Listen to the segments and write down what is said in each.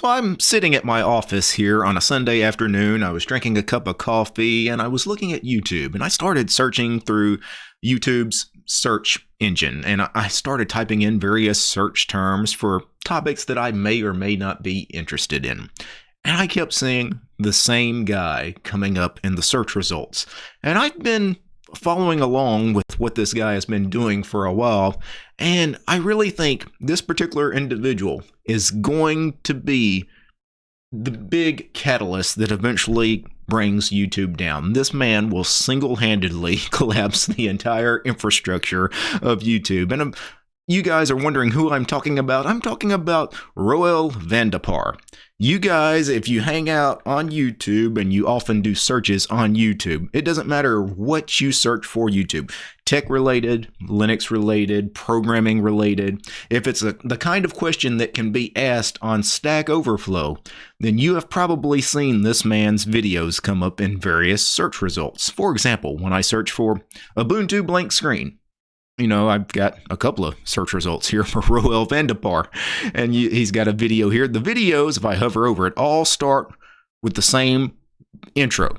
So I'm sitting at my office here on a Sunday afternoon. I was drinking a cup of coffee and I was looking at YouTube and I started searching through YouTube's search engine and I started typing in various search terms for topics that I may or may not be interested in. And I kept seeing the same guy coming up in the search results. And I've been following along with what this guy has been doing for a while. And I really think this particular individual is going to be the big catalyst that eventually brings YouTube down. This man will single handedly collapse the entire infrastructure of YouTube. And um, you guys are wondering who I'm talking about. I'm talking about Roel van de Paar. You guys, if you hang out on YouTube and you often do searches on YouTube, it doesn't matter what you search for YouTube tech related, Linux related, programming related. If it's a, the kind of question that can be asked on Stack Overflow, then you have probably seen this man's videos come up in various search results. For example, when I search for Ubuntu blank screen, you know, I've got a couple of search results here for Roel van de Paar, and he's got a video here. The videos, if I hover over it, all start with the same intro.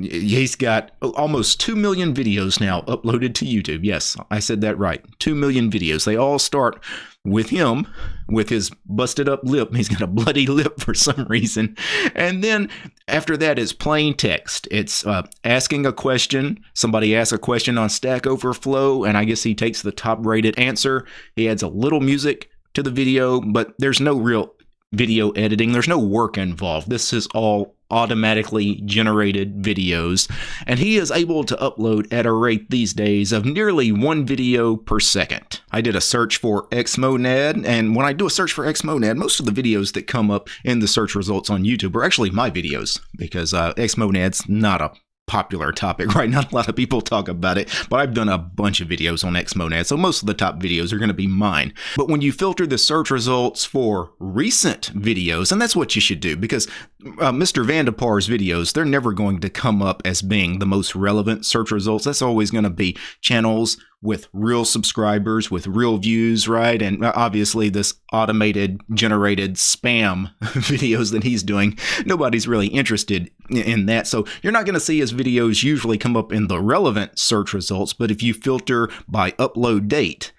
He's got almost 2 million videos now uploaded to YouTube. Yes, I said that right. 2 million videos. They all start with him with his busted up lip. He's got a bloody lip for some reason. And then after that is plain text. It's uh, asking a question. Somebody asks a question on Stack Overflow, and I guess he takes the top rated answer. He adds a little music to the video, but there's no real video editing. There's no work involved. This is all automatically generated videos, and he is able to upload at a rate these days of nearly one video per second. I did a search for Xmonad, and when I do a search for Xmonad, most of the videos that come up in the search results on YouTube are actually my videos because uh, Xmonad's not a popular topic right not a lot of people talk about it but i've done a bunch of videos on xmonad so most of the top videos are going to be mine. But when you filter the search results for recent videos and that's what you should do because uh, mr van de Paar's videos they're never going to come up as being the most relevant search results. That's always going to be channels with real subscribers, with real views, right? And uh, obviously, this automated generated spam videos that he's doing, nobody's really interested in that. So you're not going to see his videos usually come up in the relevant search results. But if you filter by upload date,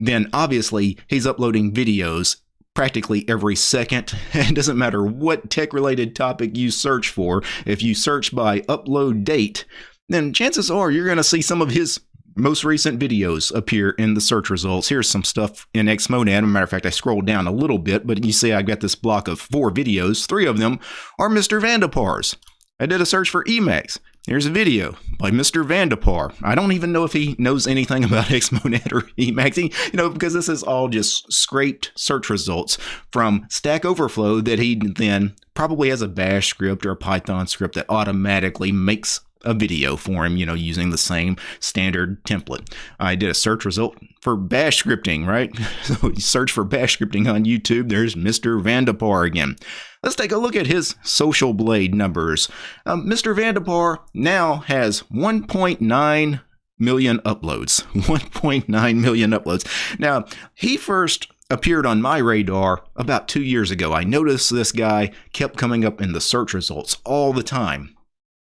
then obviously he's uploading videos practically every second. It doesn't matter what tech related topic you search for. If you search by upload date, then chances are you're going to see some of his most recent videos appear in the search results. Here's some stuff in Xmonad. As a matter of fact, I scrolled down a little bit, but you see I've got this block of four videos. Three of them are Mr. van. I did a search for Emacs. Here's a video by Mr. van. I don't even know if he knows anything about Xmonad or Emacs, you know, because this is all just scraped search results from Stack Overflow that he then probably has a bash script or a Python script that automatically makes a video for him, you know, using the same standard template. I did a search result for bash scripting, right? So you search for bash scripting on YouTube, there's Mr. van de Paar again. Let's take a look at his Social Blade numbers. Um, Mr. van de Paar now has 1.9 million uploads. 1.9 million uploads. Now, he first appeared on my radar about two years ago. I noticed this guy kept coming up in the search results all the time.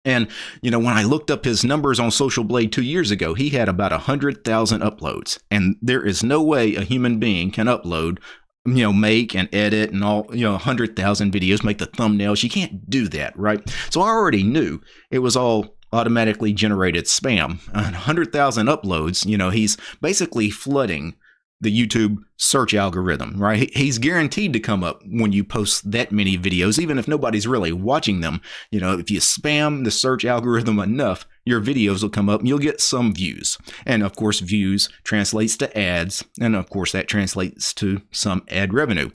And, you know, when I looked up his numbers on Social Blade two years ago, he had about 100,000 uploads. And there is no way a human being can upload, you know, make and edit and all, you know, 100,000 videos, make the thumbnails. You can't do that, right? So I already knew it was all automatically generated spam. 100,000 uploads, you know, he's basically flooding the YouTube search algorithm, right? He's guaranteed to come up when you post that many videos, even if nobody's really watching them. You know, if you spam the search algorithm enough, your videos will come up and you'll get some views. And of course, views translates to ads. And of course, that translates to some ad revenue.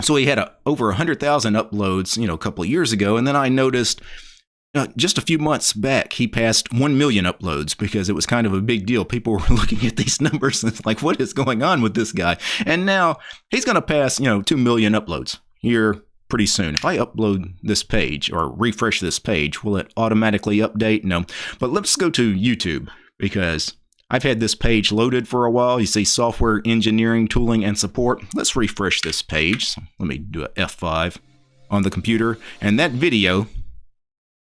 So he had a, over 100,000 uploads, you know, a couple of years ago. And then I noticed just a few months back, he passed 1 million uploads because it was kind of a big deal. People were looking at these numbers and it's like, what is going on with this guy? And now he's going to pass, you know, 2 million uploads here pretty soon. If I upload this page or refresh this page, will it automatically update? No. But let's go to YouTube because I've had this page loaded for a while. You see software engineering, tooling, and support. Let's refresh this page. So let me do a F5. on the computer, and that video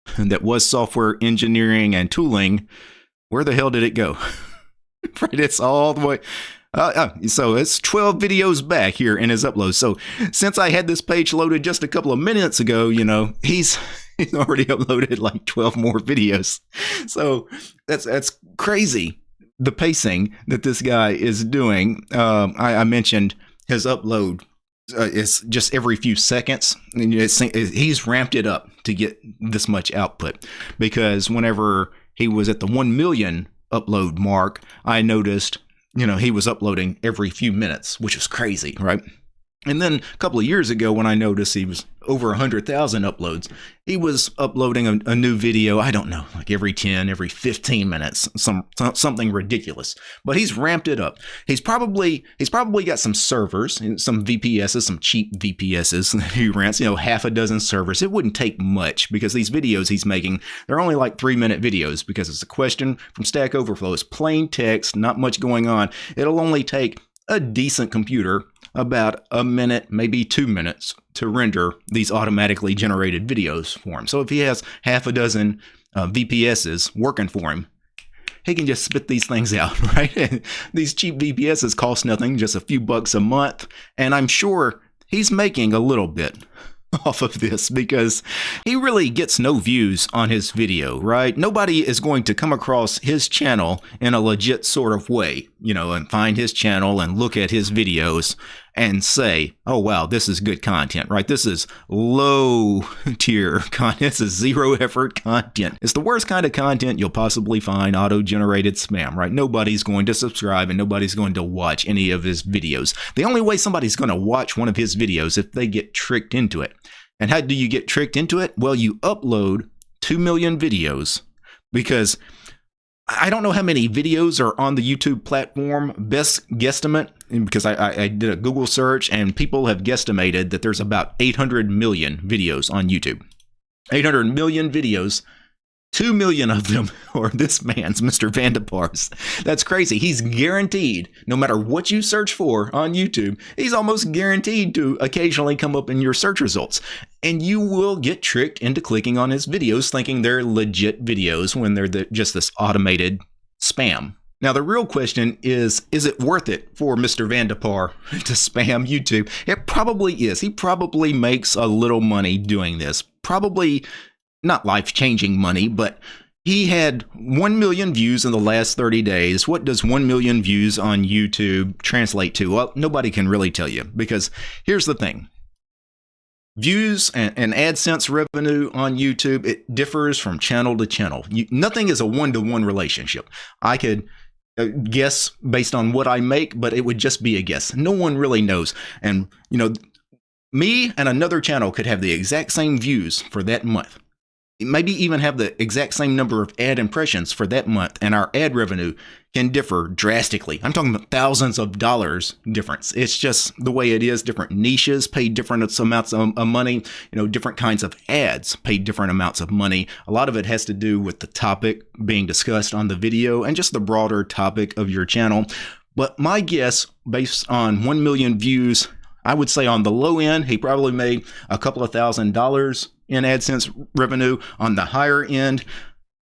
that was software engineering and tooling, where the hell did it go? right, it's all the way. Uh, uh, so it's 12 videos back here in his upload. So since I had this page loaded just a couple of minutes ago, you know, he's he's already uploaded like 12 more videos. So that's that's crazy the pacing that this guy is doing. Um, I, I mentioned his upload uh, it's just every few seconds. And it's, he's ramped it up to get this much output because whenever he was at the 1 million upload mark, I noticed, you know, he was uploading every few minutes, which is crazy, right? And then a couple of years ago, when I noticed he was over 100,000 uploads, he was uploading a, a, new video, I don't know, like every 10, every 15 minutes, some, something ridiculous. But he's ramped it up. He's probably he's probably got some servers, some VPSs, some cheap VPSs that he rents, you know, half a dozen servers. It wouldn't take much because these videos he's making, they're only like 3-minute videos because it's a question from Stack Overflow. It's plain text, not much going on. It'll only take a decent computer about a minute, maybe two minutes to render these automatically generated videos for him. So if he has half a dozen uh, VPSs working for him, he can just spit these things out, right? these cheap VPSs cost nothing, just a few bucks a month. And I'm sure he's making a little bit off of this because he really gets no views on his video, right? Nobody is going to come across his channel in a legit sort of way, you know, and find his channel and look at his videos and say, oh, wow, this is good content, right? This is low tier content. This is zero effort content. It's the worst kind of content you'll possibly find auto generated spam, right? Nobody's going to subscribe and nobody's going to watch any of his videos. The only way somebody's going to watch one of his videos if they get tricked into it. And how do you get tricked into it? Well, you upload 2 million videos because I don't know how many videos are on the YouTube platform. Best guesstimate, because I, I, did a Google search and people have guesstimated that there's about 800 million videos on YouTube. 800 million videos Two million of them are this man's, Mr. Van de Paar's. That's crazy. He's guaranteed, no matter what you search for on YouTube, he's almost guaranteed to occasionally come up in your search results. And you will get tricked into clicking on his videos thinking they're legit videos when they're the, just this automated spam. Now, the real question is is it worth it for Mr. Van de Paar to spam YouTube? It probably is. He probably makes a little money doing this. Probably not life changing money, but he had 1 million views in the last 30 days. What does 1 million views on YouTube translate to? Well, nobody can really tell you because here's the thing. Views and, and AdSense revenue on YouTube, it differs from channel to channel. You, nothing is a one-to-one relationship. I could uh, guess based on what I make, but it would just be a guess. No one really knows. And, you know, me and another channel could have the exact same views for that month maybe even have the exact same number of ad impressions for that month, and our ad revenue can differ drastically. I'm talking about thousands of dollars difference. It's just the way it is. Different niches pay different amounts of money. You know, different kinds of ads pay different amounts of money. A lot of it has to do with the topic being discussed on the video and just the broader topic of your channel. But my guess, based on 1 million views, I would say on the low end, he probably made a couple of thousand dollars in AdSense revenue. On the higher end,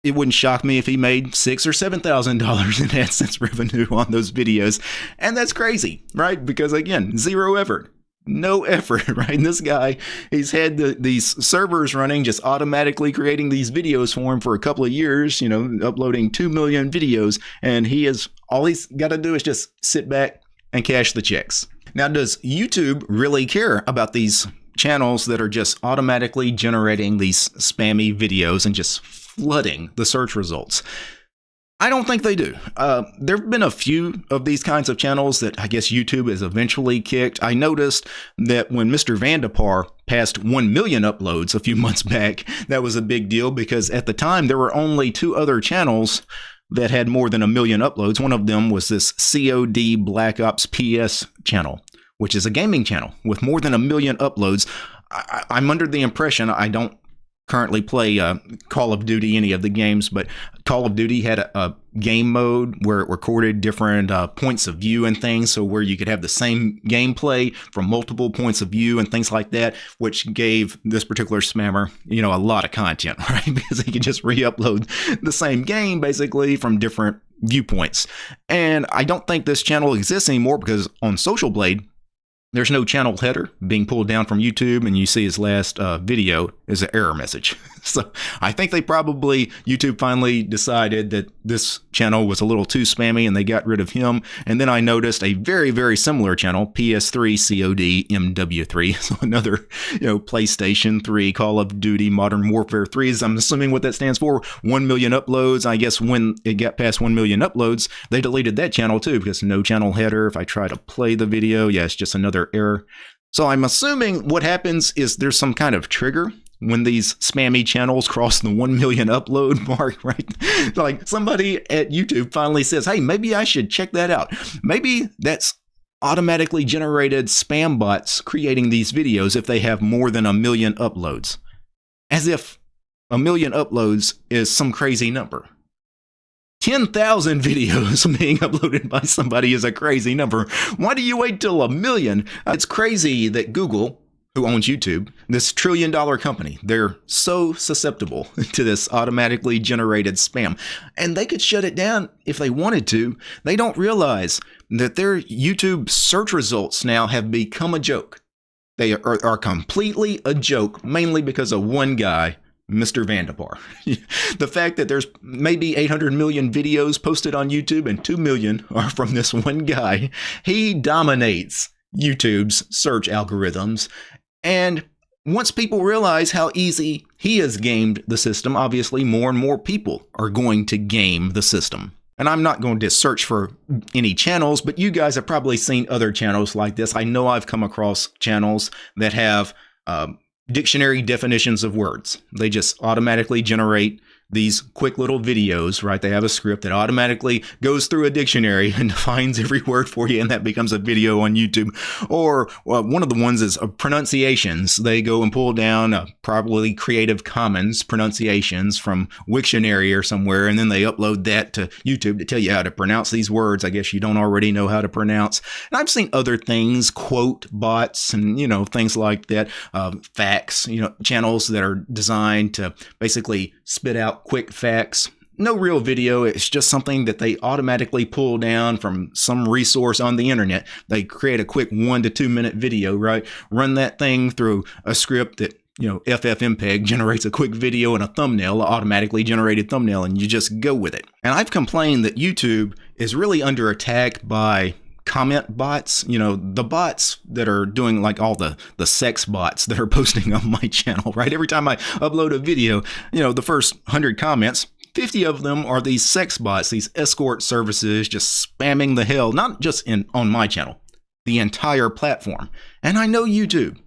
it wouldn't shock me if he made six or seven thousand dollars in AdSense revenue on those videos. And that's crazy, right? Because again, zero effort. No effort, right? And this guy, he's had the, these servers running, just automatically creating these videos for him for a couple of years, you know, uploading 2 million videos. And he is, all he's got to do is just sit back and cash the checks. Now, does YouTube really care about these channels that are just automatically generating these spammy videos and just flooding the search results. I don't think they do. Uh, there have been a few of these kinds of channels that I guess YouTube has eventually kicked. I noticed that when Mr. Van de Paar passed 1 million uploads a few months back, that was a big deal because at the time there were only two other channels that had more than a million uploads. One of them was this COD Black Ops PS channel which is a gaming channel with more than a million uploads. I, am under the impression I don't currently play uh, Call of Duty, any of the games, but Call of Duty had a, a game mode where it recorded different uh, points of view and things. So, where you could have the same gameplay from multiple points of view and things like that, which gave this particular spammer, you know, a lot of content, right? because he could just re upload the same game basically from different viewpoints. And I don't think this channel exists anymore because on Social Blade, there's no channel header being pulled down from YouTube, and you see his last uh, video is an error message. so I think they probably, YouTube finally decided that this channel was a little too spammy and they got rid of him. And then I noticed a very, very similar channel, PS3 COD MW3. So another, you know, PlayStation 3, Call of Duty, Modern Warfare 3 is, I'm assuming what that stands for, 1 million uploads. I guess when it got past 1 million uploads, they deleted that channel too because no channel header. If I try to play the video, yeah, it's just another error. So I'm assuming what happens is there's some kind of trigger when these spammy channels cross the 1 million upload mark, right? like somebody at YouTube finally says, hey, maybe I should check that out. Maybe that's automatically generated spam bots creating these videos if they have more than a million uploads. As if a million uploads is some crazy number. 10,000 videos being uploaded by somebody is a crazy number. Why do you wait till a million? Uh, it's crazy that Google, who owns YouTube, this trillion dollar company, they're so susceptible to this automatically generated spam. And they could shut it down if they wanted to. They don't realize that their YouTube search results now have become a joke. They are, are completely a joke, mainly because of one guy Mr. Van de Paar. the fact that there's maybe 800 million videos posted on YouTube and 2 million are from this one guy, he dominates YouTube's search algorithms. And once people realize how easy he has gamed the system, obviously more and more people are going to game the system. And I'm not going to search for any channels, but you guys have probably seen other channels like this. I know I've come across channels that have um, dictionary definitions of words. They just automatically generate these quick little videos, right? They have a script that automatically goes through a dictionary and defines every word for you, and that becomes a video on YouTube. Or well, one of the ones is uh, pronunciations. They go and pull down uh, probably Creative Commons pronunciations from Wiktionary or somewhere, and then they upload that to YouTube to tell you how to pronounce these words. I guess you don't already know how to pronounce. And I've seen other things, quote bots, and you know things like that, uh, facts, you know, channels that are designed to basically spit out quick facts. No real video, it's just something that they automatically pull down from some resource on the internet. They create a quick one to two minute video, right? Run that thing through a script that you know, FFmpeg generates a quick video and a thumbnail, automatically generated thumbnail, and you just go with it. And I've complained that YouTube is really under attack by comment bots you know the bots that are doing like all the the sex bots that are posting on my channel right? Every time i upload a video you know the first 100 comments 50 of them are these sex bots these escort services just spamming the hell not just in on my channel the entire platform. And i know youtube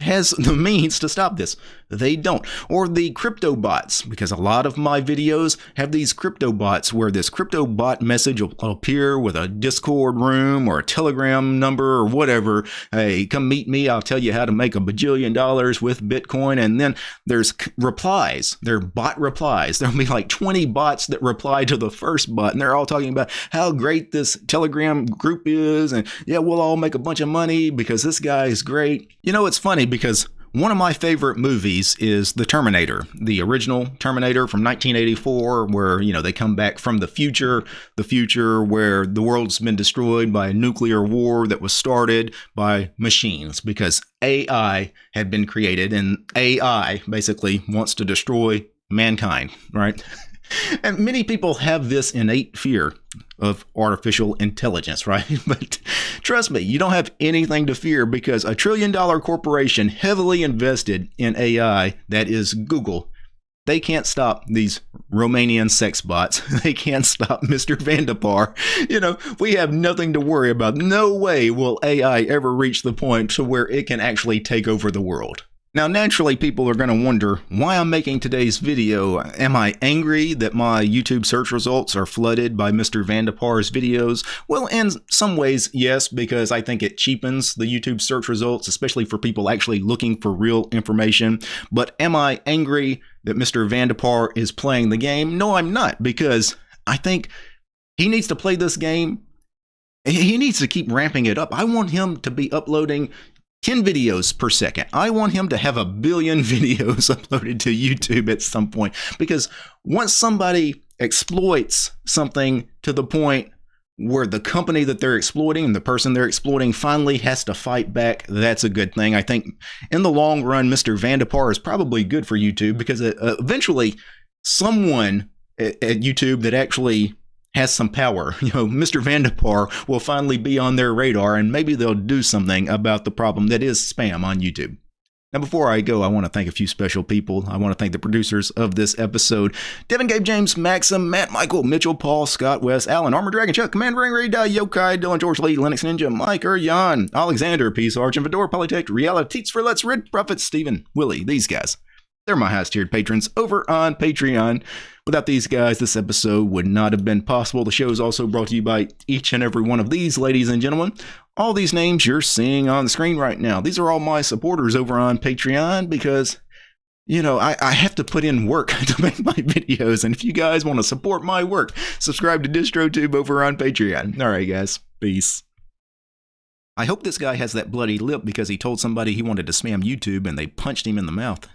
has the means to stop this. They don't. Or the crypto bots, because a lot of my videos have these crypto bots where this crypto bot message will appear with a Discord room or a Telegram number or whatever. Hey, come meet me. I'll tell you how to make a bajillion dollars with Bitcoin. And then there's replies. They're bot replies. There'll be like 20 bots that reply to the first bot, and they're all talking about how great this Telegram group is. And yeah, we'll all make a bunch of money because this guy is great. You know, it's funny because one of my favorite movies is The Terminator, the original Terminator from 1984, where, you know, they come back from the future, the future where the world's been destroyed by a nuclear war that was started by machines because AI had been created and AI basically wants to destroy mankind, right? and many people have this innate fear of artificial intelligence, right? But trust me, you don't have anything to fear because a trillion dollar corporation heavily invested in AI, that is Google, they can't stop these Romanian sex bots. They can't stop Mr. Van de Paar. You know, we have nothing to worry about. No way will AI ever reach the point to where it can actually take over the world. Now, naturally, people are going to wonder why I'm making today's video. Am I angry that my YouTube search results are flooded by Mr. Van de Paar's videos? Well, in some ways, yes, because I think it cheapens the YouTube search results, especially for people actually looking for real information. But am I angry that Mr. Van de Paar is playing the game? No, I'm not, because I think he needs to play this game he needs to keep ramping it up. I want him to be uploading 10 videos per second. I want him to have a billion videos uploaded to YouTube at some point because once somebody exploits something to the point where the company that they're exploiting and the person they're exploiting finally has to fight back, that's a good thing. I think in the long run, Mr. Van de Paar is probably good for YouTube because uh, eventually someone at YouTube that actually has some power. You know, Mr. Van de Paar will finally be on their radar and maybe they'll do something about the problem that is spam on YouTube. Now, before I go, I want to thank a few special people. I want to thank the producers of this episode Devin, Gabe, James, Maxim, Matt, Michael, Mitchell, Paul, Scott, Wes, Alan, Armor Dragon, Chuck, Commander Ring, Ray, Yokai, Dylan, George Lee, Linux Ninja, Mike, Jan, Alexander, Peace, Arch, and Fedora, Polytech, Reality, Teats for Let's, Red Prophet, Steven, Willie, these guys. They're my highest tiered patrons over on Patreon. Without these guys, this episode would not have been possible. The show is also brought to you by each and every one of these ladies and gentlemen. All these names you're seeing on the screen right now, these are all my supporters over on Patreon because, you know, I, I have to put in work to make my videos. And if you guys want to support my work, subscribe to DistroTube over on Patreon. All right, guys. Peace. I hope this guy has that bloody lip because he told somebody he wanted to spam YouTube and they punched him in the mouth.